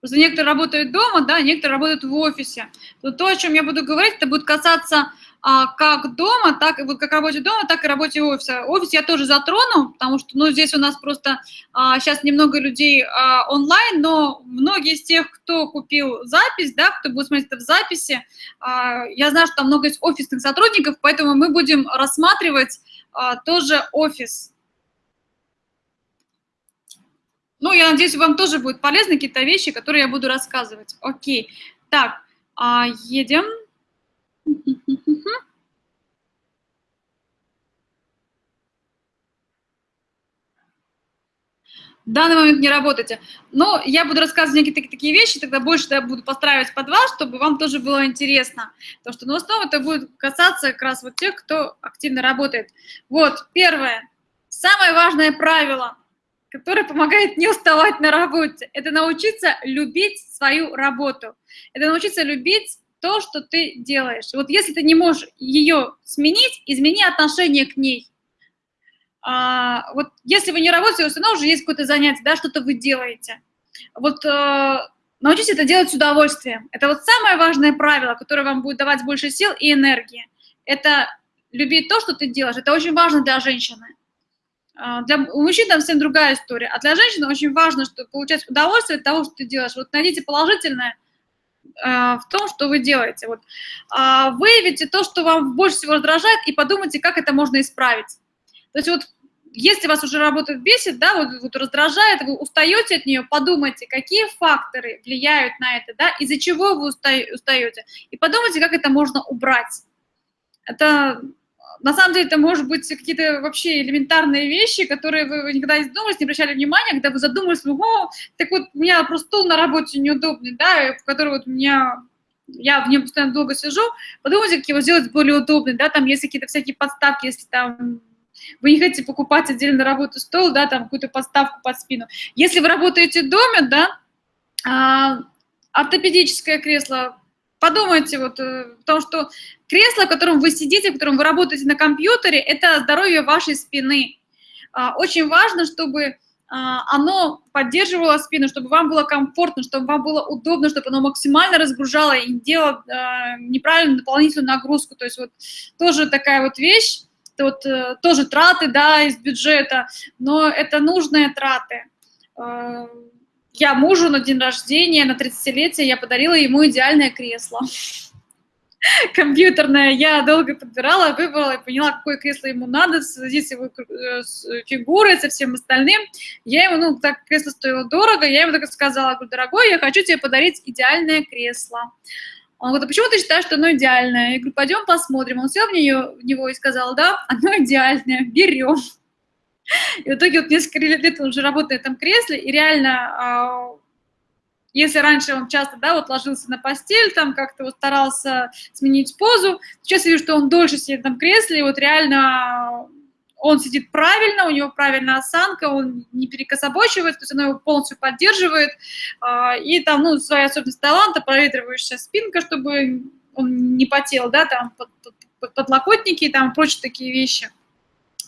Просто некоторые работают дома, да, некоторые работают в офисе. То, то о чем я буду говорить, это будет касаться а, как дома, так и вот как работе дома, так и работе офиса. Офис я тоже затрону, потому что, ну, здесь у нас просто а, сейчас немного людей а, онлайн, но многие из тех, кто купил запись, да, кто будет смотреть это в записи, а, я знаю, что там много есть офисных сотрудников, поэтому мы будем рассматривать а, тоже офис. Ну, я надеюсь, вам тоже будут полезны какие-то вещи, которые я буду рассказывать. Окей. Так, а, едем. В данный момент не работаете. Но я буду рассказывать какие-то такие вещи, тогда больше я буду постраивать под вас, чтобы вам тоже было интересно. Потому что, ну, в это будет касаться как раз вот тех, кто активно работает. Вот, первое. Самое важное правило, которое помогает не уставать на работе, это научиться любить свою работу. Это научиться любить то, что ты делаешь. Вот если ты не можешь ее сменить, измени отношение к ней. А, вот если вы не работаете, у вас уже есть какое-то занятие, да, что-то вы делаете. Вот э, научитесь это делать с удовольствием. Это вот самое важное правило, которое вам будет давать больше сил и энергии. Это любить то, что ты делаешь. Это очень важно для женщины. А, для, мужчин там совсем другая история. А для женщины очень важно, что получать удовольствие от того, что ты делаешь. Вот найдите положительное – Э, в том, что вы делаете. Вот. А, выявите то, что вам больше всего раздражает, и подумайте, как это можно исправить. То есть вот если вас уже работает бесит, да, вот, вот раздражает, вы устаете от нее, подумайте, какие факторы влияют на это, да, из-за чего вы устаете, и подумайте, как это можно убрать. Это на самом деле это может быть какие-то вообще элементарные вещи, которые вы никогда не задумывались, не обращали внимания, когда вы задумались, о, так вот у меня просто стул на работе неудобный, да, в который вот у меня я в нем постоянно долго сижу, подумайте, как его сделать более удобным, да, там есть какие-то всякие подставки, если там вы не хотите покупать отдельно работу стол, да, там какую-то подставку под спину. Если вы работаете в доме, да, а, ортопедическое кресло, подумайте вот, э, потому что Кресло, в котором вы сидите, в котором вы работаете на компьютере, это здоровье вашей спины. А, очень важно, чтобы а, оно поддерживало спину, чтобы вам было комфортно, чтобы вам было удобно, чтобы оно максимально разгружало и не делало а, неправильную дополнительную нагрузку. То есть вот тоже такая вот вещь, это вот э, тоже траты, да, из бюджета, но это нужные траты. Я мужу на день рождения, на 30-летие, я подарила ему идеальное кресло. компьютерная, я долго подбирала, выбрала и поняла, какое кресло ему надо в связи с его э, фигурой, со всем остальным. Я ему, ну, так кресло стоило дорого, я ему так сказала, говорю, дорогой, я хочу тебе подарить идеальное кресло. Он говорит, а почему ты считаешь, что оно идеальное? Я говорю, пойдем посмотрим. Он сел в, нее, в него и сказал, да, оно идеальное, берем. И в итоге вот несколько лет он уже работает в этом кресле, и реально а, если раньше он часто, да, вот ложился на постель, там как-то вот старался сменить позу, сейчас я вижу, что он дольше сидит в кресле, и вот реально он сидит правильно, у него правильная осанка, он не перекособочивает, то есть она его полностью поддерживает, а, и там, ну, своя особенность таланта, проветривающая спинка, чтобы он не потел, да, там, под, под, подлокотники и там прочие такие вещи.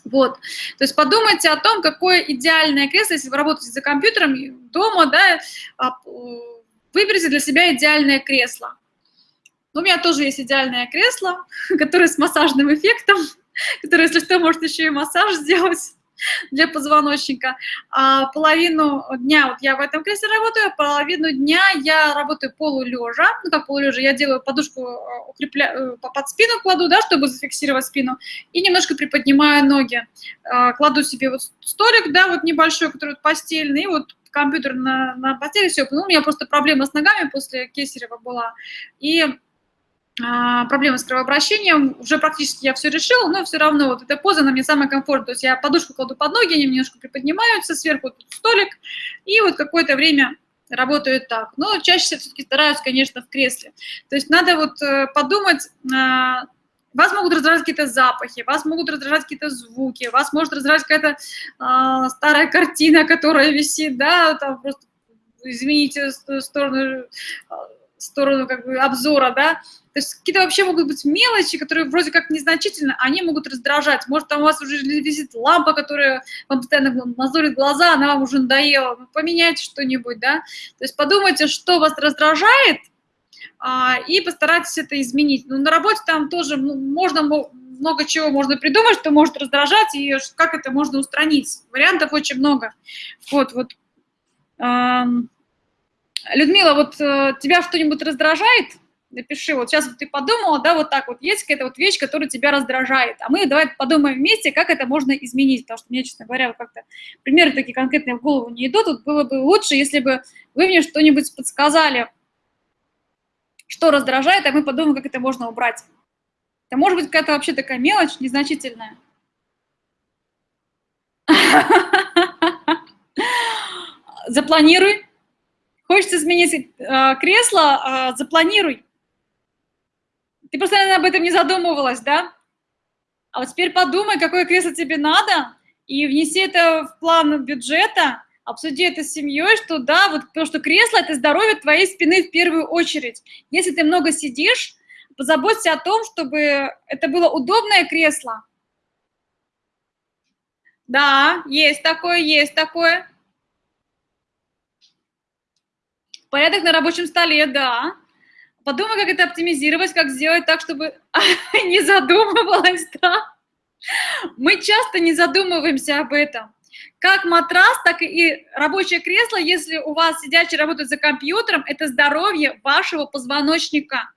Вот. То есть подумайте о том, какое идеальное кресло, если вы работаете за компьютером дома, да, а, выберите для себя идеальное кресло. У меня тоже есть идеальное кресло, которое с массажным эффектом, которое, если что, может еще и массаж сделать для позвоночника. А половину дня вот я в этом кресле работаю, половину дня я работаю полулежа. Ну, как полулежа, я делаю подушку, э, укрепляю, э, под спину кладу, да, чтобы зафиксировать спину, и немножко приподнимаю ноги. А, кладу себе вот столик, да, вот небольшой, который вот постельный, и вот компьютер на, на постели, все. Ну, у меня просто проблема с ногами после Кесарева была. И проблемы с кровообращением, уже практически я все решила, но все равно вот эта поза, она мне самая комфортная, то есть я подушку кладу под ноги, они немножко приподнимаются, сверху тут столик, и вот какое-то время работают так. Но чаще всего все-таки стараюсь, конечно, в кресле. То есть надо вот э, подумать, а, вас могут раздражать какие-то запахи, вас могут раздражать какие-то звуки, вас может раздражать какая-то э, старая картина, которая висит, да, там просто, извините, сторону в сторону как бы обзора, да, то есть какие-то вообще могут быть мелочи, которые вроде как незначительны, они могут раздражать. Может, там у вас уже висит лампа, которая вам постоянно мозолит глаза, она вам уже надоела. Ну, поменяйте что-нибудь, да. То есть подумайте, что вас раздражает, а, и постарайтесь это изменить. Ну, на работе там тоже ну, можно много чего можно придумать, что может раздражать, и как это можно устранить. Вариантов очень много. Вот, вот. Людмила, вот э, тебя что-нибудь раздражает? Напиши, вот сейчас ты подумала, да, вот так вот, есть какая-то вот вещь, которая тебя раздражает, а мы давай подумаем вместе, как это можно изменить, потому что мне, честно говоря, как-то примеры такие конкретные в голову не идут, тут было бы лучше, если бы вы мне что-нибудь подсказали, что раздражает, а мы подумаем, как это можно убрать. Это может быть какая-то вообще такая мелочь, незначительная. Запланируй. Хочется изменить э, кресло, э, запланируй. Ты просто, наверное, об этом не задумывалась, да? А вот теперь подумай, какое кресло тебе надо, и внеси это в план бюджета, обсуди это с семьей, что да, вот потому что кресло – это здоровье твоей спины в первую очередь. Если ты много сидишь, позаботься о том, чтобы это было удобное кресло. Да, есть такое, есть такое. Порядок на рабочем столе, да. Подумай, как это оптимизировать, как сделать так, чтобы не задумывалась, да? Мы часто не задумываемся об этом. Как матрас, так и рабочее кресло, если у вас сидячий работает за компьютером, это здоровье вашего позвоночника.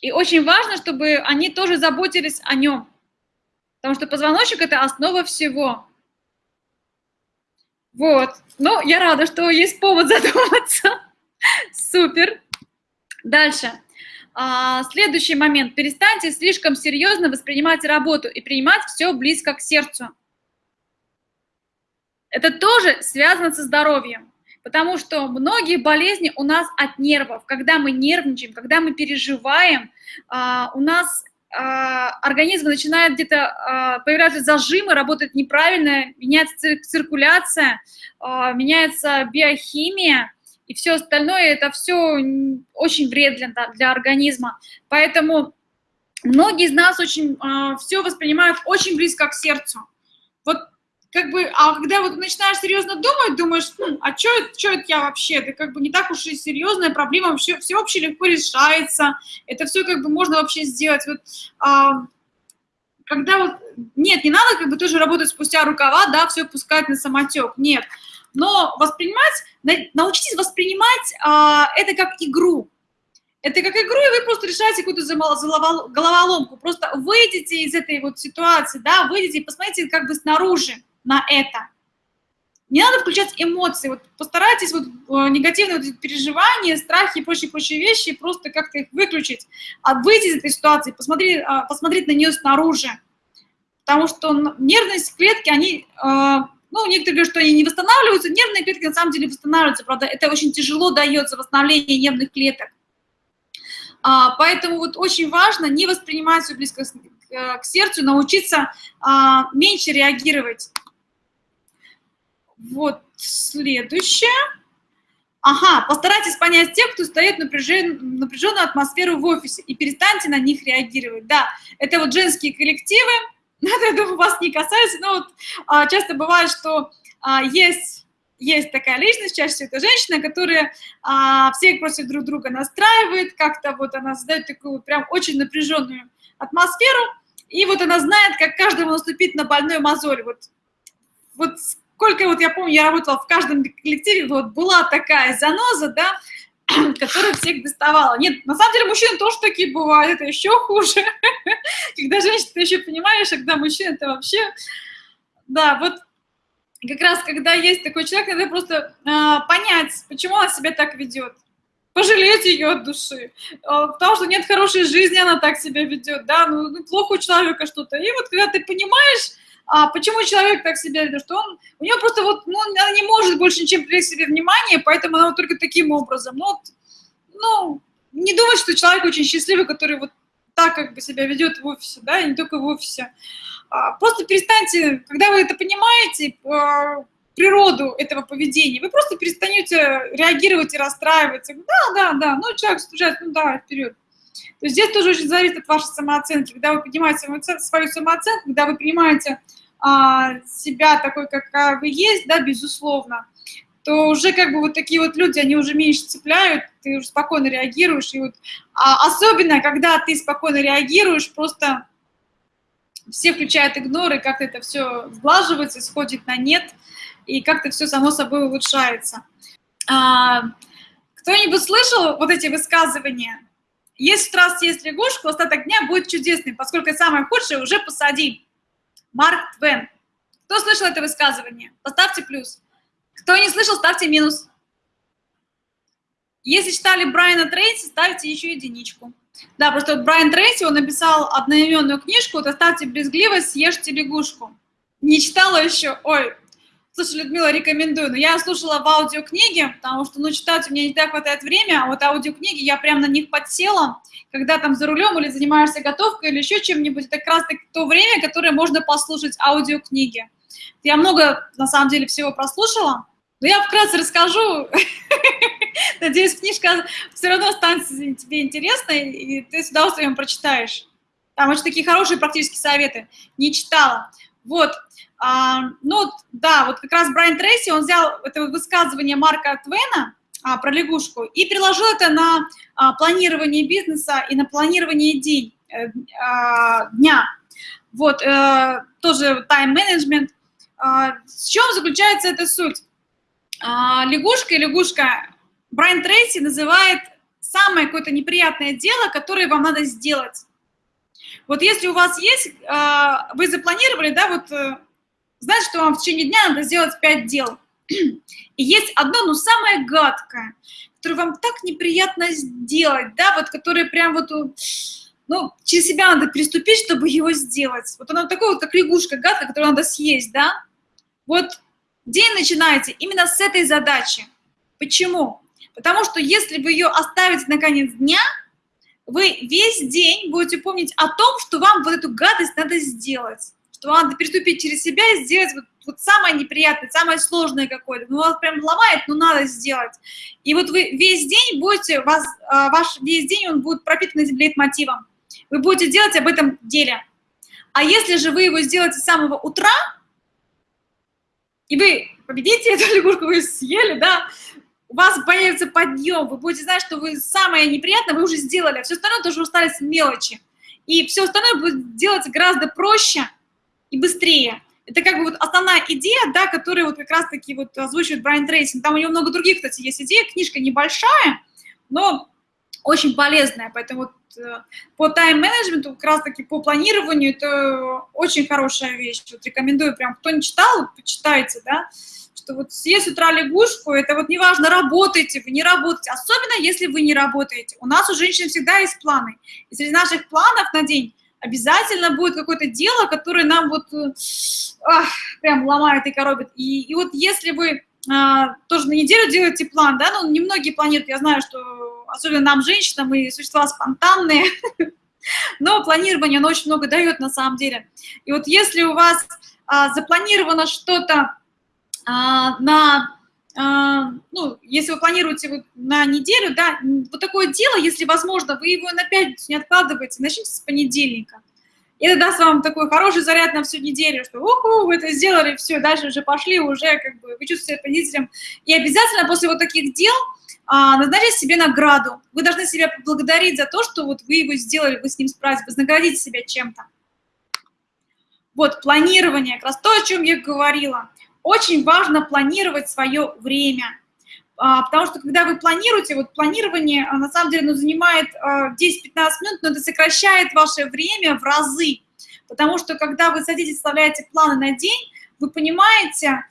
И очень важно, чтобы они тоже заботились о нем. Потому что позвоночник – это основа всего. Вот. Ну, я рада, что есть повод задуматься. Супер. Дальше. А, следующий момент. Перестаньте слишком серьезно воспринимать работу и принимать все близко к сердцу. Это тоже связано со здоровьем, потому что многие болезни у нас от нервов. Когда мы нервничаем, когда мы переживаем, а, у нас а, организм начинает где-то появляться зажимы, работает неправильно, меняется циркуляция, меняется биохимия, и все остальное, это все очень вредно для организма. Поэтому многие из нас очень э, все воспринимают очень близко к сердцу. Вот как бы, а когда вот начинаешь серьезно думать, думаешь, хм, а что это я вообще? Это как бы не так уж и серьезная проблема, все, все вообще легко решается, это все как бы можно вообще сделать. Вот, а, когда вот, нет, не надо как бы тоже работать спустя рукава, да, все пускать на самотек, нет но воспринимать, научитесь воспринимать а, это как игру. Это как игру, и вы просто решаете какую-то головоломку. Просто выйдите из этой вот ситуации, да, выйдите и посмотрите как бы снаружи на это. Не надо включать эмоции, вот постарайтесь вот э, негативные вот переживания, страхи и прочие-прочие вещи просто как-то их выключить, а выйти из этой ситуации, посмотреть, а, посмотреть на нее снаружи. Потому что нервные клетки, они а, ну, некоторые говорят, что они не восстанавливаются. Нервные клетки на самом деле восстанавливаются, правда, это очень тяжело дается восстановление нервных клеток. А, поэтому вот очень важно не воспринимать все близко к, к сердцу, научиться а, меньше реагировать. Вот следующее. Ага, постарайтесь понять тех, кто стоит напряжен, напряженную атмосферу в офисе, и перестаньте на них реагировать. Да, это вот женские коллективы, это, вас не касается, но вот а, часто бывает, что а, есть, есть такая личность, чаще всего это женщина, которая а, всех против друг друга настраивает, как-то вот она создает такую прям очень напряженную атмосферу, и вот она знает, как каждому наступить на больной мозоль. Вот, вот сколько вот я помню, я работала в каждом коллективе, вот была такая заноза, да, которая всех доставала. Нет, на самом деле мужчины тоже такие бывают, это еще хуже. Когда женщина, ты еще понимаешь, а когда мужчина, это вообще... Да, вот как раз, когда есть такой человек, надо просто э, понять, почему она себя так ведет. Пожалеть ее от души. Э, потому что нет хорошей жизни, она так себя ведет, да, ну, ну плохо у человека что-то. И вот когда ты понимаешь, а почему человек так себя ведет, что он, у него просто вот, ну, она не может больше ничем привлечь себе внимание, поэтому она вот только таким образом. Ну, вот, ну, не думать, что человек очень счастливый, который вот так как бы себя ведет в офисе, да, и не только в офисе. А, просто перестаньте, когда вы это понимаете, а, природу этого поведения. Вы просто перестанете реагировать и расстраиваться. Да, да, да, ну человек стучает, ну да, вперед. То есть здесь тоже очень зависит от вашей самооценки. Когда вы поднимаете свою самооценку, когда вы принимаете а, себя такой, какая вы есть, да, безусловно, то уже как бы вот такие вот люди, они уже меньше цепляют, ты уже спокойно реагируешь. И вот, а особенно, когда ты спокойно реагируешь, просто все включают игноры, как это все сглаживается, сходит на нет, и как-то все само собой улучшается. А, Кто-нибудь слышал вот эти высказывания? Есть страсть, есть лягушка, остаток дня будет чудесный, поскольку самое худшее уже посади. Марк Твен. Кто слышал это высказывание? Поставьте плюс. Кто не слышал, ставьте минус. Если читали Брайана Трейси, ставьте еще единичку. Да, просто Брайан Трейси, он написал одноименную книжку вот «Оставьте брезгливость, съешьте лягушку». Не читала еще? Ой, слушай, Людмила, рекомендую. Но я слушала в аудиокниге, потому что, ну, читать у меня не так хватает времени, а вот аудиокниги, я прям на них подсела, когда там за рулем или занимаешься готовкой или еще чем-нибудь, это как раз таки то время, которое можно послушать аудиокниги. Я много, на самом деле, всего прослушала, но я вкратце расскажу. Надеюсь, книжка все равно станет тебе интересной, и ты с удовольствием прочитаешь. Там очень такие хорошие практические советы. Не читала. Вот. А, ну, да, вот как раз Брайан Трейси, он взял это высказывание Марка Твена а, про лягушку и приложил это на а, планирование бизнеса и на планирование день, э, а, дня. Вот, э, тоже тайм-менеджмент. А, в чем заключается эта суть? А, лягушка и лягушка Брайан Трейси называет самое какое-то неприятное дело, которое вам надо сделать. Вот если у вас есть, а, вы запланировали, да, вот, э, знаете, что вам в течение дня надо сделать 5 дел. И есть одно, ну, самое гадкое, которое вам так неприятно сделать, да, вот, которое прям вот, ну, через себя надо приступить, чтобы его сделать. Вот оно такое вот, как лягушка гадкая, которую надо съесть, да. Вот День начинается именно с этой задачи. Почему? Потому что если вы ее оставите на конец дня, вы весь день будете помнить о том, что вам вот эту гадость надо сделать, что надо переступить через себя и сделать вот, вот самое неприятное, самое сложное какое-то. Ну, вас прям ломает, но надо сделать. И вот вы весь день будете, вас, а, ваш весь день он будет пропитан этим лейтмотивом. Вы будете делать об этом деле. А если же вы его сделаете с самого утра, и вы победите эту лягушку, вы съели, да, у вас появится подъем, вы будете знать, что вы самое неприятное вы уже сделали, а все остальное тоже остались мелочи. И все остальное будет делаться гораздо проще и быстрее. Это как бы вот основная идея, да, которую вот как раз-таки вот озвучивает Брайан Трейсин. Там у него много других, кстати, есть идеи, книжка небольшая, но очень полезная, поэтому вот Э, по тайм-менеджменту, как раз-таки по планированию, это очень хорошая вещь. Вот рекомендую прям, кто не читал, почитайте, да, что вот съесть с утра лягушку, это вот неважно, работаете вы, не работаете, особенно если вы не работаете. У нас у женщин всегда есть планы. И среди наших планов на день обязательно будет какое-то дело, которое нам вот э, ах, прям ломает и коробит. И, и вот если вы а, тоже на неделю делаете план, да, ну, немногие планируют, я знаю, что особенно нам, женщинам, мы существа спонтанные, но планирование, оно очень много дает на самом деле. И вот если у вас а, запланировано что-то а, на, ну, если вы планируете на неделю, да, вот такое дело, если возможно, вы его на пятницу не откладываете, начните с понедельника. Это даст вам такой хороший заряд на всю неделю, что уху, вы это сделали, все, дальше уже пошли, уже как бы вы чувствуете себя победителем. И обязательно после вот таких дел а, назначить себе награду. Вы должны себя поблагодарить за то, что вот вы его сделали, вы с ним справились, вознаградите себя чем-то. Вот, планирование, как раз то, о чем я говорила. Очень важно планировать свое время – а, потому что когда вы планируете, вот планирование а, на самом деле ну, занимает 10-15 а, минут, но это сокращает ваше время в разы, потому что когда вы садитесь, составляете планы на день, вы понимаете,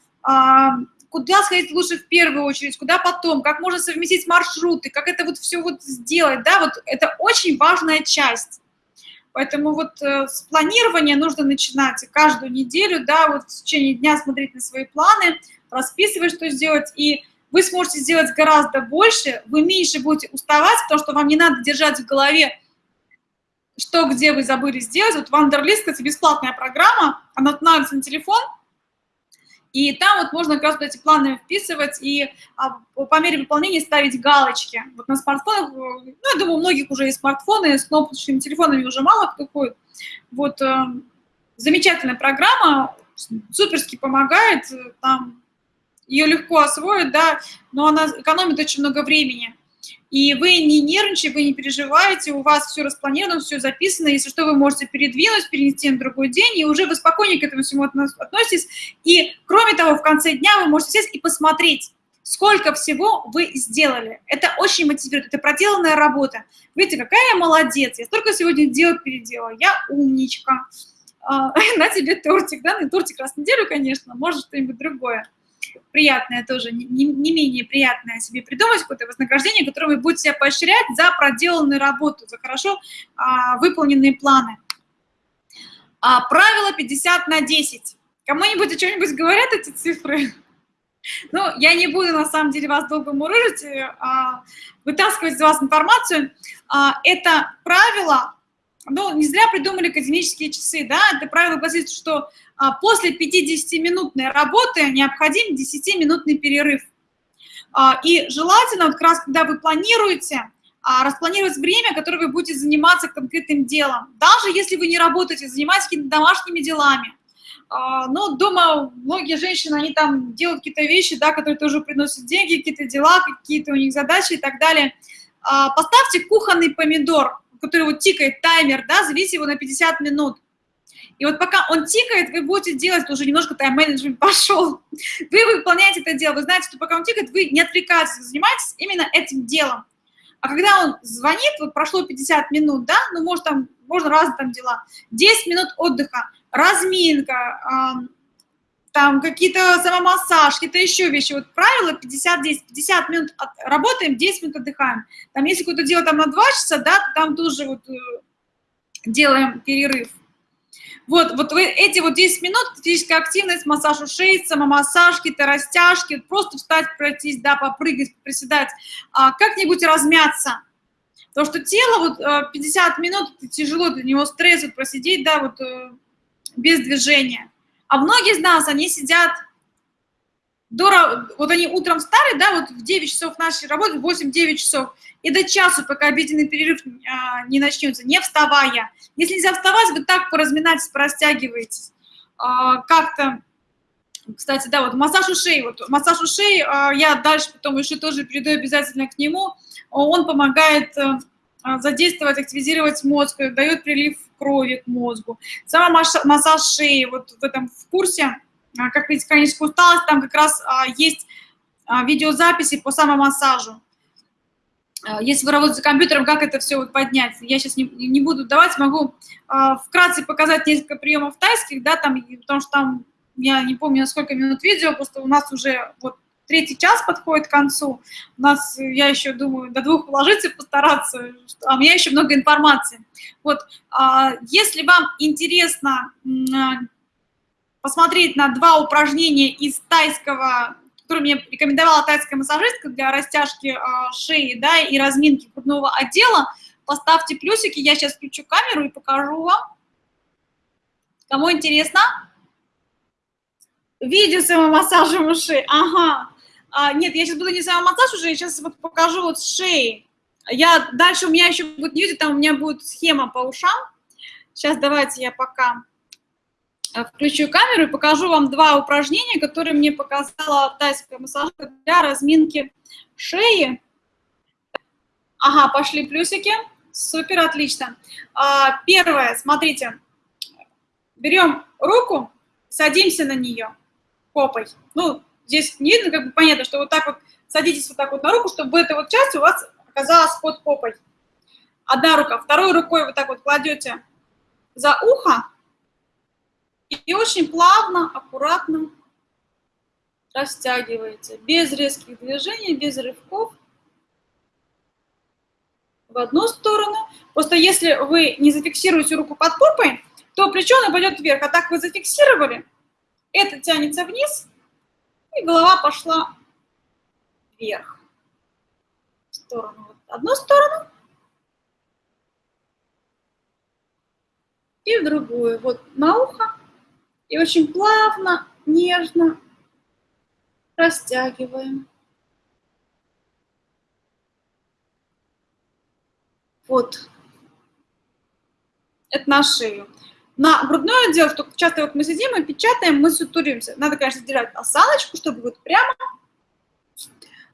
куда сходить лучше в первую очередь, куда потом, как можно совместить маршруты, как это вот все вот сделать, да, вот это очень важная часть. Поэтому вот э, с планирования нужно начинать каждую неделю, да, вот в течение дня смотреть на свои планы, расписывать, что сделать, и вы сможете сделать гораздо больше, вы меньше будете уставать, потому что вам не надо держать в голове, что, где вы забыли сделать. Вот Вандерлист, кстати, бесплатная программа, она устанавливается на телефон, И там вот можно как раз вот эти планы вписывать и а, по мере выполнения ставить галочки. Вот на смартфонах, ну, я думаю, у многих уже есть смартфоны, с кнопочными телефонами уже мало кто ходит. Вот э, замечательная программа, суперски помогает, там ее легко освоить, да, но она экономит очень много времени. И вы не нервничаете, вы не переживаете, у вас все распланировано, все записано, если что, вы можете передвинуть, перенести на другой день, и уже вы спокойнее к этому всему относитесь. И, кроме того, в конце дня вы можете сесть и посмотреть, сколько всего вы сделали. Это очень мотивирует, это проделанная работа. Видите, какая я молодец, я столько сегодня дел переделала, я умничка. А, на тебе тортик, да, ну тортик раз в неделю, конечно, может что-нибудь другое приятное тоже, не, не менее приятное себе придумать, какое-то вознаграждение, которое вы будете себя поощрять за проделанную работу, за хорошо а, выполненные планы. А, правило 50 на 10. Кому-нибудь о чем-нибудь говорят эти цифры? Ну, я не буду, на самом деле, вас долго мурыжить, а, вытаскивать из вас информацию. А, это правило, ну, не зря придумали академические часы, да, это правило гласит, что а после 50-минутной работы необходим 10-минутный перерыв. А, и желательно, вот как раз когда вы планируете, а, распланировать время, которое вы будете заниматься конкретным делом. Даже если вы не работаете, занимаетесь какими-то домашними делами. Но дома многие женщины, они там делают какие-то вещи, да, которые тоже приносят деньги, какие-то дела, какие-то у них задачи и так далее. Поставьте кухонный помидор, который вот тикает таймер, да, завесите его на 50 минут. И вот пока он тикает, вы будете делать, уже немножко тайм-менеджмент пошел. Вы выполняете это дело, вы знаете, что пока он тикает, вы не отвлекаетесь, вы занимаетесь именно этим делом. А когда он звонит, вот прошло 50 минут, да, ну, может, там, можно разные там дела, 10 минут отдыха, разминка, там какие-то самомассаж, какие-то еще вещи. Вот правило 50-10, 50 минут от, работаем, 10 минут отдыхаем. Там, если какое-то дело там на 2 часа, да, там тоже вот э, делаем перерыв. Вот, вот эти вот 10 минут, физическая активность, массаж ушей, самомассаж, какие-то растяжки, просто встать, пройтись, да, попрыгать, приседать, а, как-нибудь размяться. Потому что тело, вот 50 э, минут, тяжело для него стресс, вот просидеть, да, вот э, без движения. А многие из нас, они сидят до, вот они утром встали, да, вот в 9 часов нашей работы, 8-9 часов, и до часу, пока обеденный перерыв а, не начнется, не вставая. Если нельзя вставать, вы так поразминайтесь, порастягиваетесь. А, Как-то, кстати, да, вот массаж ушей, вот массаж ушей, а, я дальше потом еще тоже перейду обязательно к нему, он помогает а, задействовать, активизировать мозг, дает прилив крови к мозгу. Сама массаж шеи, вот в этом в курсе, а, как видите, хроническая усталость, там как раз а, есть а, видеозаписи по самомассажу. Если вы работаете компьютером, как это все вот поднять? Я сейчас не, не буду давать, могу вкратце показать несколько приемов тайских, да, там, потому что там, я не помню, сколько минут видео, просто у нас уже вот третий час подходит к концу. У нас, я еще думаю, до двух уложиться постараться, а у меня еще много информации. Вот, если вам интересно посмотреть на два упражнения из тайского, которые мне рекомендовала тайская массажистка для растяжки э, шеи да, и разминки грудного отдела, поставьте плюсики, я сейчас включу камеру и покажу вам. Кому интересно? Видео самомассажем ушей, ага. А, нет, я сейчас буду не самомассаж уже, я сейчас вот покажу вот шеи. Я, дальше у меня еще будет видео, там у меня будет схема по ушам. Сейчас давайте я пока Э, включу камеру и покажу вам два упражнения, которые мне показала тайская массажистка для разминки шеи. Ага, пошли плюсики. Супер, отлично. А, первое, смотрите, берем руку, садимся на нее попой. Ну, здесь не видно, как бы понятно, что вот так вот садитесь вот так вот на руку, чтобы эта вот часть у вас оказалась под попой. Одна рука, второй рукой вот так вот кладете за ухо, и очень плавно, аккуратно растягиваете, без резких движений, без рывков в одну сторону. Просто если вы не зафиксируете руку под попой, то плечо пойдет вверх, а так вы зафиксировали, это тянется вниз, и голова пошла вверх. В сторону. Вот одну сторону и в другую. Вот на ухо и очень плавно, нежно Растягиваем. Вот. Это на шею. На грудное отдел, что часто вот мы сидим и печатаем, мы сутуримся. Надо, конечно, делать осаночку, чтобы вот прямо.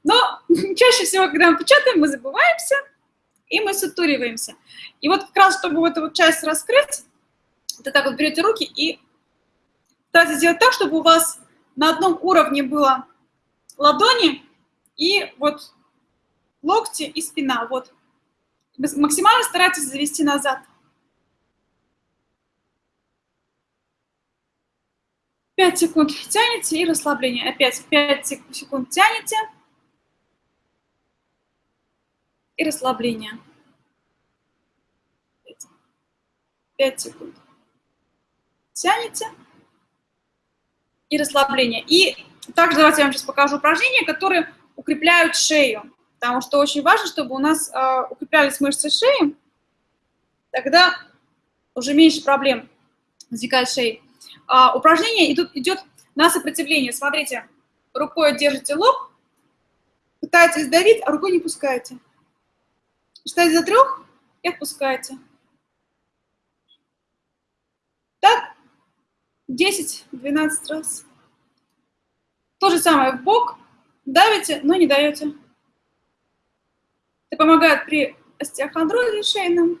Но чаще всего, когда мы печатаем, мы забываемся, и мы сутуриваемся. И вот как раз, чтобы вот эту вот часть раскрыть, вы так вот берете руки и старайтесь сделать так, чтобы у вас на одном уровне было ладони и вот локти и спина. Вот. Максимально старайтесь завести назад. 5 секунд тянете и расслабление. Опять 5 секунд тянете и расслабление. 5 секунд. Тянете и расслабление. И также давайте я вам сейчас покажу упражнения, которые укрепляют шею. Потому что очень важно, чтобы у нас э, укреплялись мышцы шеи, тогда уже меньше проблем возникает шеи а, упражнение идут, идет на сопротивление. Смотрите, рукой держите лоб, пытаетесь давить, а рукой не пускаете. Считайте за трех и отпускаете. Так, 10-12 раз. То же самое в бок, давите, но не даете. Это помогает при остеохондрозе шейном,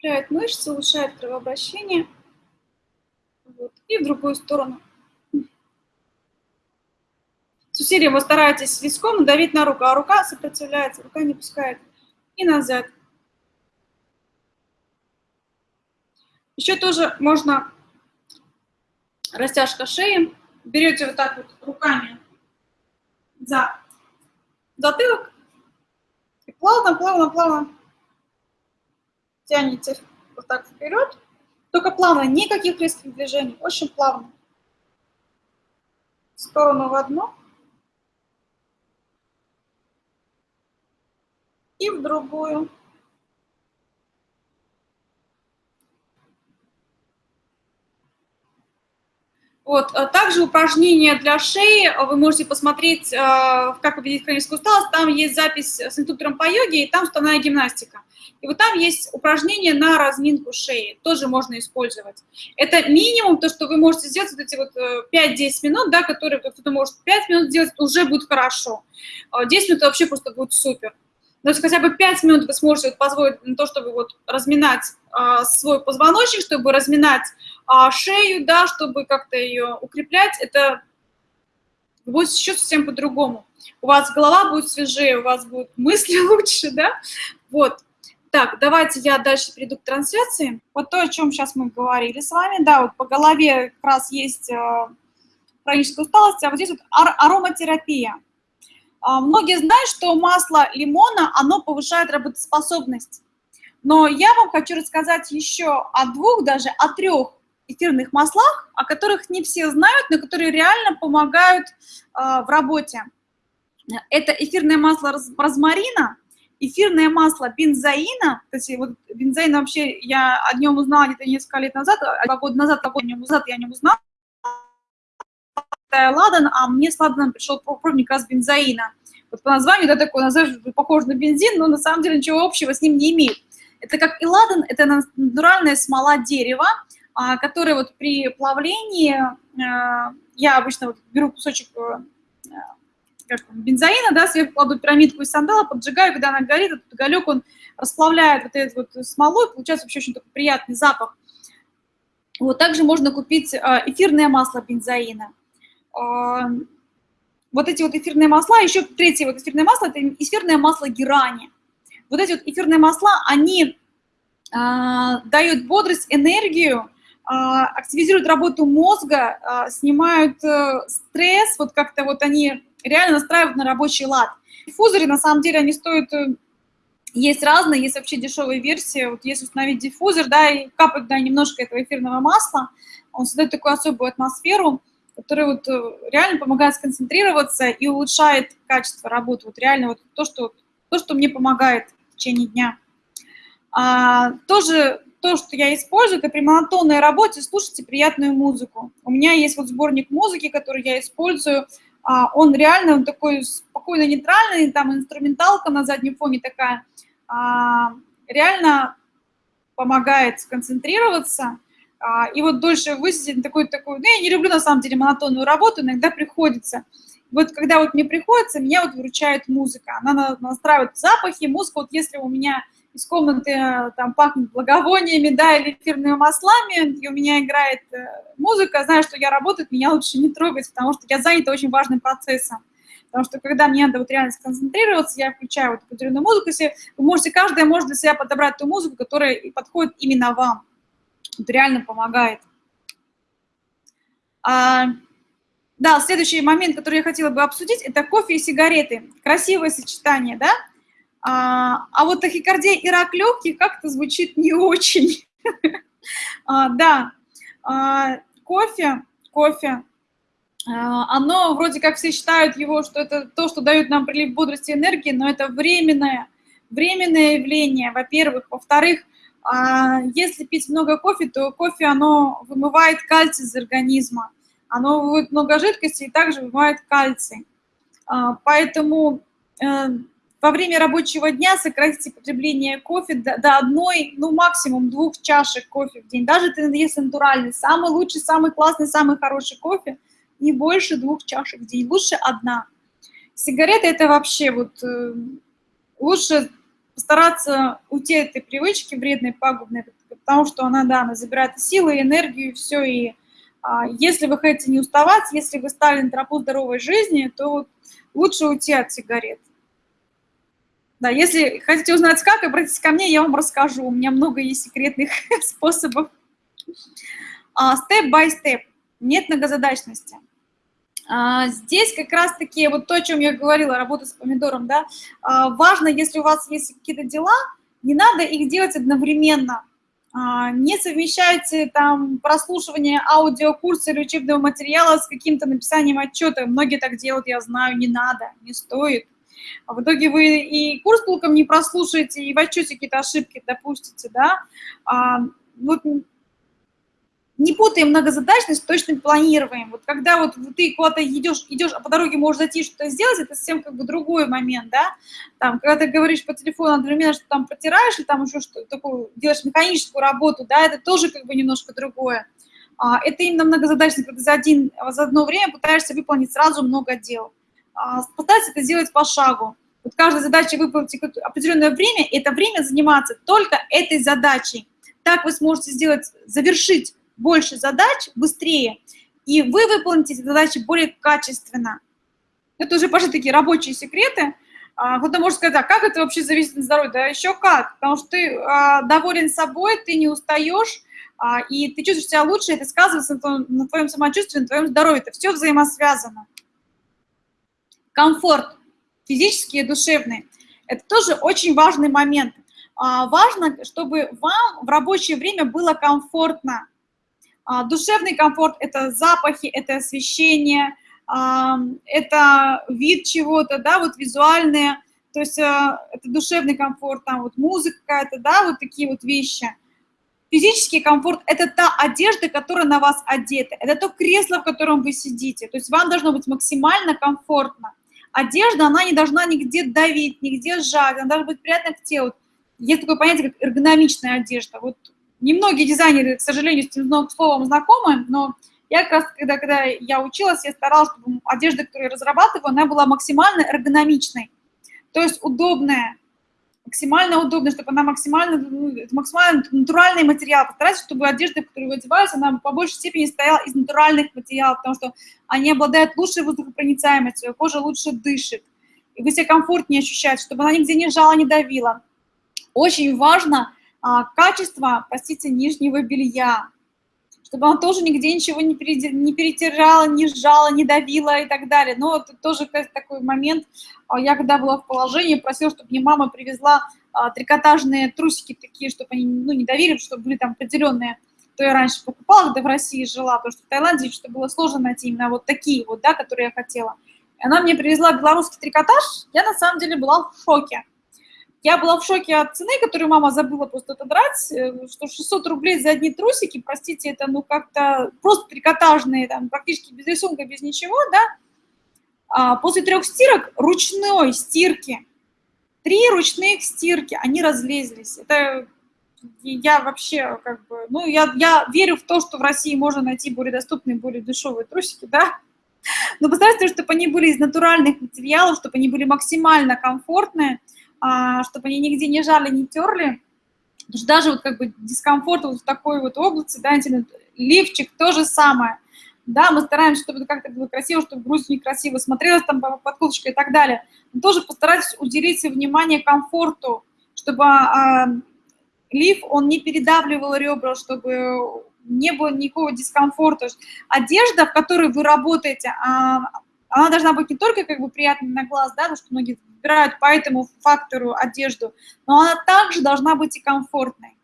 укрепляет мышцы, улучшает кровообращение. Вот. И в другую сторону. С усилием вы стараетесь виском давить на руку, а рука сопротивляется, рука не пускает. И назад. Еще тоже можно растяжка шеи. Берете вот так вот руками за затылок и плавно, плавно, плавно тянете вот так вперед, только плавно, никаких резких движений, очень плавно. В сторону в одну и в другую. Вот. А также упражнения для шеи, вы можете посмотреть, а, как победить хроническую усталость, там есть запись с инструктором по йоге, и там уставная гимнастика. И вот там есть упражнения на разминку шеи, тоже можно использовать. Это минимум то, что вы можете сделать, вот эти вот 5-10 э, минут, да, которые кто-то может 5 минут сделать, уже будет хорошо. 10 минут вообще просто будет супер. Но хотя бы 5 минут вы сможете позволить на то, чтобы вот разминать свой позвоночник, чтобы разминать а, шею, да, чтобы как-то ее укреплять, это будет еще совсем по-другому. У вас голова будет свежее, у вас будут мысли лучше, да, вот. Так, давайте я дальше перейду к трансляции. Вот то, о чем сейчас мы говорили с вами, да, вот по голове как раз есть э, хроническая усталость, а вот здесь вот ар ароматерапия. А, многие знают, что масло лимона, оно повышает работоспособность. Но я вам хочу рассказать еще о двух, даже о трех эфирных маслах, о которых не все знают, но которые реально помогают э, в работе. Это эфирное масло розмарина, эфирное масло бензоина, то есть вот бензоин вообще, я о нем узнала где-то несколько лет назад, а два года назад, два года назад я о нем узнала, ладан, а мне с ладаном пришел пробник раз бензоина. Вот по названию, да, такой название похож на бензин, но на самом деле ничего общего с ним не имеет. Это как и ладан, это натуральная смола дерева, а, которая вот при плавлении, а, я обычно вот беру кусочек э, как там, бензоина, да, сверху кладу пирамидку из сандала, поджигаю, когда она горит, этот уголек, он расплавляет вот эту вот смолу, и получается вообще очень такой приятный запах. Вот также можно купить а, эфирное масло бензоина. А, вот эти вот эфирные масла, еще третье вот эфирное масло, это эфирное масло герани. Вот эти вот эфирные масла, они а, дают бодрость, энергию, активизируют работу мозга, снимают э, стресс, вот как-то вот они реально настраивают на рабочий лад. Диффузоры, на самом деле, они стоят, э, есть разные, есть вообще дешевые версии. Вот если установить диффузор, да, и капать, да, немножко этого эфирного масла, он создает такую особую атмосферу, которая вот э, реально помогает сконцентрироваться и улучшает качество работы. Вот реально вот то, что, то, что мне помогает в течение дня. А, тоже то, что я использую, это при монотонной работе слушайте приятную музыку. У меня есть вот сборник музыки, который я использую. А, он реально он такой спокойно нейтральный, там инструменталка на заднем фоне такая. А, реально помогает сконцентрироваться. А, и вот дольше высидеть на такой, такой, ну, я не люблю на самом деле монотонную работу, иногда приходится. Вот когда вот мне приходится, меня вот выручает музыка. Она настраивает запахи, музыка, вот если у меня из комнаты э, там пахнет благовониями, да, или эфирными маслами, и у меня играет э, музыка, знаю, что я работаю, меня лучше не трогать, потому что я занята очень важным процессом. Потому что когда мне надо вот реально сконцентрироваться, я включаю вот определенную музыку, если вы можете, каждая может для себя подобрать ту музыку, которая подходит именно вам. Это реально помогает. А, да, следующий момент, который я хотела бы обсудить, это кофе и сигареты. Красивое сочетание, да? А, а вот тахикардия и рак легких как-то звучит не очень. а, да, а, кофе, кофе, а, оно вроде как все считают его, что это то, что дает нам прилив бодрости и энергии, но это временное, временное явление, во-первых. Во-вторых, если пить много кофе, то кофе, оно вымывает кальций из организма. Оно выводит много жидкости и также вымывает кальций. Поэтому э, во время рабочего дня сократите потребление кофе до, до одной, ну максимум двух чашек кофе в день. Даже если натуральный, самый лучший, самый классный, самый хороший кофе, не больше двух чашек в день, лучше одна. Сигареты это вообще вот э, лучше постараться уйти от этой привычки вредной, пагубной, потому что она, да, она забирает силы, энергию, все, и а, если вы хотите не уставать, если вы стали на тропу здоровой жизни, то вот лучше уйти от сигарет. Да, если хотите узнать как, обратитесь ко мне, я вам расскажу. У меня много есть секретных способов. Step-by-step. Нет многозадачности. А, здесь как раз-таки вот то, о чем я говорила, работа с помидором, да, а, важно, если у вас есть какие-то дела, не надо их делать одновременно. А, не совмещайте там прослушивание аудиокурса или учебного материала с каким-то написанием отчета. Многие так делают, я знаю, не надо, не стоит. А в итоге вы и курс толком не прослушаете, и в отчете какие-то ошибки допустите, да. А, вот не путаем многозадачность, точно планируем. Вот когда вот ты куда-то идешь, идешь, а по дороге можешь зайти что-то сделать, это совсем как бы другой момент, да. Там, когда ты говоришь по телефону одновременно, что там протираешь, или там еще что-то такое, делаешь механическую работу, да, это тоже как бы немножко другое. А, это именно многозадачность, когда за, один, за одно время пытаешься выполнить сразу много дел. А, постарайся это сделать по шагу. Вот каждая задача выполнить определенное время, и это время заниматься только этой задачей. Так вы сможете сделать, завершить больше задач быстрее, и вы выполните эти задачи более качественно. Это уже пошли такие рабочие секреты. А, кто-то может сказать, а как это вообще зависит от здоровья? Да еще как, потому что ты а, доволен собой, ты не устаешь, а, и ты чувствуешь себя лучше, это сказывается на твоем самочувствии, на твоем здоровье. Это все взаимосвязано комфорт физический и душевный. Это тоже очень важный момент. А, важно, чтобы вам в рабочее время было комфортно. А, душевный комфорт – это запахи, это освещение, а, это вид чего-то, да, вот визуальные, то есть это душевный комфорт, там вот музыка какая-то, да, вот такие вот вещи. Физический комфорт – это та одежда, которая на вас одета, это то кресло, в котором вы сидите, то есть вам должно быть максимально комфортно одежда, она не должна нигде давить, нигде сжать, она должна быть приятна к телу. Есть такое понятие, как эргономичная одежда. Вот немногие дизайнеры, к сожалению, с этим словом знакомы, но я как раз, когда, когда я училась, я старалась, чтобы одежда, которую я разрабатываю, она была максимально эргономичной, то есть удобная, максимально удобно, чтобы она максимально, ну, максимально натуральный материал. Постарайтесь, чтобы одежда, в которую вы одеваетесь, она по большей степени стояла из натуральных материалов, потому что они обладают лучшей воздухопроницаемостью, кожа лучше дышит, и вы себя комфортнее ощущаете, чтобы она нигде не жала, не давила. Очень важно а, качество, простите, нижнего белья, чтобы она тоже нигде ничего не, перетирала, не сжала, не давила и так далее. Но это тоже такой момент. А, я когда была в положении, просила, чтобы мне мама привезла а, трикотажные трусики такие, чтобы они ну, не давили, чтобы были там определенные, то я раньше покупала, когда в России жила, потому что в Таиланде что было сложно найти именно вот такие вот, да, которые я хотела. И она мне привезла белорусский трикотаж, я на самом деле была в шоке. Я была в шоке от цены, которую мама забыла просто отодрать, э, что 600 рублей за одни трусики, простите, это ну как-то просто трикотажные, там, практически без рисунка, без ничего, да. А после трех стирок, ручной стирки, три ручных стирки, они разлезлись. Это я вообще как бы, ну, я, я верю в то, что в России можно найти более доступные, более дешевые трусики, да, но постарайтесь, чтобы они были из натуральных материалов, чтобы они были максимально комфортные, чтобы они нигде не жали, не терли. Потому что даже вот как бы дискомфорт вот в такой вот области, да, лифчик то же самое. Да, мы стараемся, чтобы это как-то было красиво, чтобы грудь некрасиво смотрелась там под курточкой и так далее. Но тоже постарайтесь уделить внимание комфорту, чтобы а, лиф, он не передавливал ребра, чтобы не было никакого дискомфорта. Одежда, в которой вы работаете, а, она должна быть не только как бы приятной на глаз, да, потому что многие выбирают по этому фактору одежду, но она также должна быть и комфортной.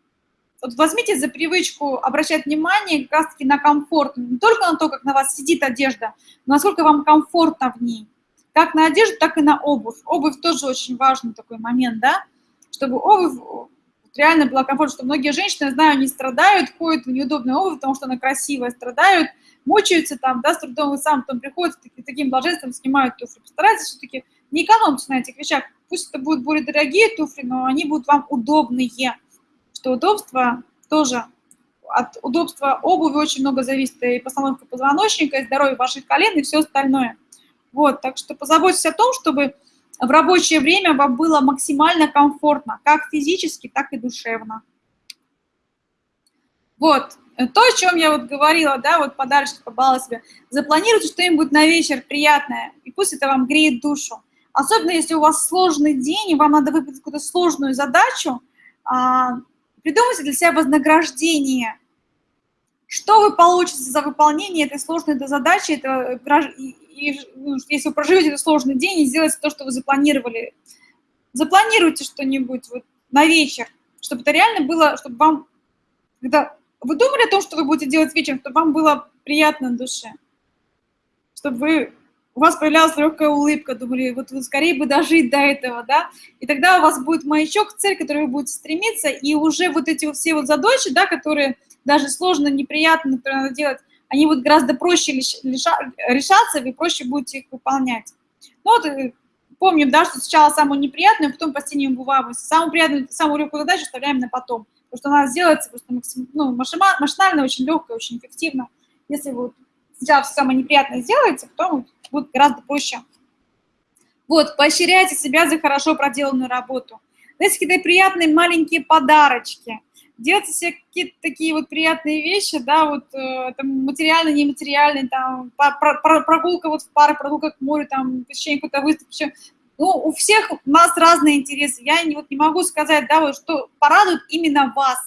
Вот возьмите за привычку обращать внимание как раз-таки на комфорт, не только на то, как на вас сидит одежда, но насколько вам комфортно в ней. Как на одежду, так и на обувь. Обувь тоже очень важный такой момент, да, чтобы обувь реально была комфортно, что многие женщины, знаю, не страдают, ходят в неудобной обувь, потому что она красивая, страдают, мучаются там, да, с трудом и сам потом приходят таки, таким блаженством, снимают туфли. Постарайтесь все-таки не экономьте на этих вещах. Пусть это будут более дорогие туфли, но они будут вам удобные. Что удобство тоже от удобства обуви очень много зависит и постановка позвоночника, и здоровье ваших колен, и все остальное. Вот, так что позаботьтесь о том, чтобы в рабочее время вам было максимально комфортно, как физически, так и душевно. Вот, то, о чем я вот говорила, да, вот подарочек побала себе. Запланируйте что-нибудь на вечер приятное, и пусть это вам греет душу. Особенно, если у вас сложный день, и вам надо выполнить какую-то сложную задачу, а, придумайте для себя вознаграждение. Что вы получите за выполнение этой сложной задачи, это, и, ну, если вы проживете этот сложный день и сделаете то, что вы запланировали, запланируйте что-нибудь вот на вечер, чтобы это реально было, чтобы вам, когда вы думали о том, что вы будете делать вечером, чтобы вам было приятно на душе, чтобы вы, у вас появлялась легкая улыбка, думали, вот вы скорее бы дожить до этого, да, и тогда у вас будет маячок, цель, к которой вы будете стремиться, и уже вот эти все вот задачи, да, которые даже сложно, неприятно, которые надо делать, они будут гораздо проще решаться, вы проще будете их выполнять. Ну вот, э, помним, да, что сначала самую неприятную, а потом постепенно бываем. Самую приятную, самую легкую задачу оставляем на потом, потому что она сделается просто максим, ну, машинально, очень легко, очень эффективно. Если вы сначала все самое неприятное сделаете, потом будет гораздо проще. Вот, поощряйте себя за хорошо проделанную работу. Дайте какие-то приятные маленькие подарочки – делать себе какие-то такие вот приятные вещи, да, вот э, там материально, нематериальные, там про, про, прогулка вот в паре, прогулка к морю, там посещение какой-то выставки, ну, у всех у нас разные интересы. Я не, вот не могу сказать, да, вот что порадует именно вас.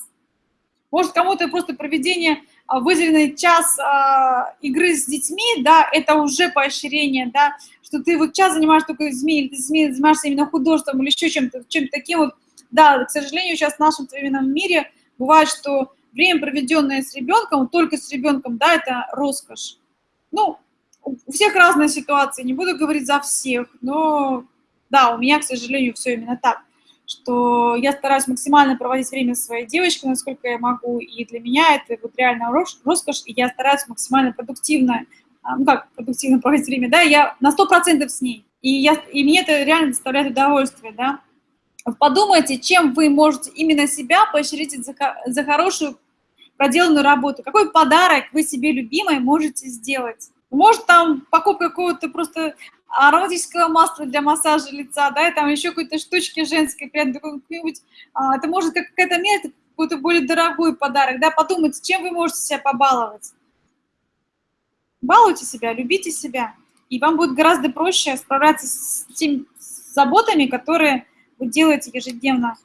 Может, кому-то просто проведение выделенный час а, игры с детьми, да, это уже поощрение, да, что ты вот час занимаешься только детьми, или ты занимаешься именно художеством или еще чем-то, чем-то таким вот. Да, к сожалению, сейчас в нашем современном мире – Бывает, что время, проведенное с ребенком, только с ребенком, да, это роскошь. Ну, у всех разные ситуации, не буду говорить за всех, но да, у меня, к сожалению, все именно так, что я стараюсь максимально проводить время со своей девочкой, насколько я могу, и для меня это вот реально роскошь, и я стараюсь максимально продуктивно, а, ну как продуктивно проводить время, да, я на 100% с ней, и, я, и мне это реально доставляет удовольствие, да, подумайте, чем вы можете именно себя поощрить за, за хорошую проделанную работу. Какой подарок вы себе любимой можете сделать? Может, там покупка какого-то просто ароматического масла для массажа лица, да, и там еще какой-то штучки женской, какой-нибудь, а, это может как какая-то мера, какой-то более дорогой подарок, да, подумайте, чем вы можете себя побаловать. Балуйте себя, любите себя, и вам будет гораздо проще справляться с теми заботами, которые вы делаете ежедневно